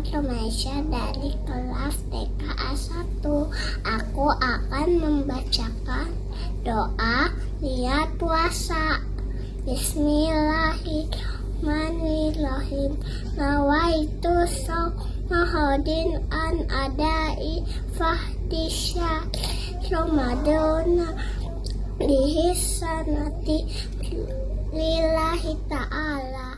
Foto dari kelas TKA 1 Aku akan membacakan doa niat puasa. Bismillahirrahmanirrahim. Nawaitu sawmahodin an adai fahdisya Ramadona Dihisanati lillahi ta'ala.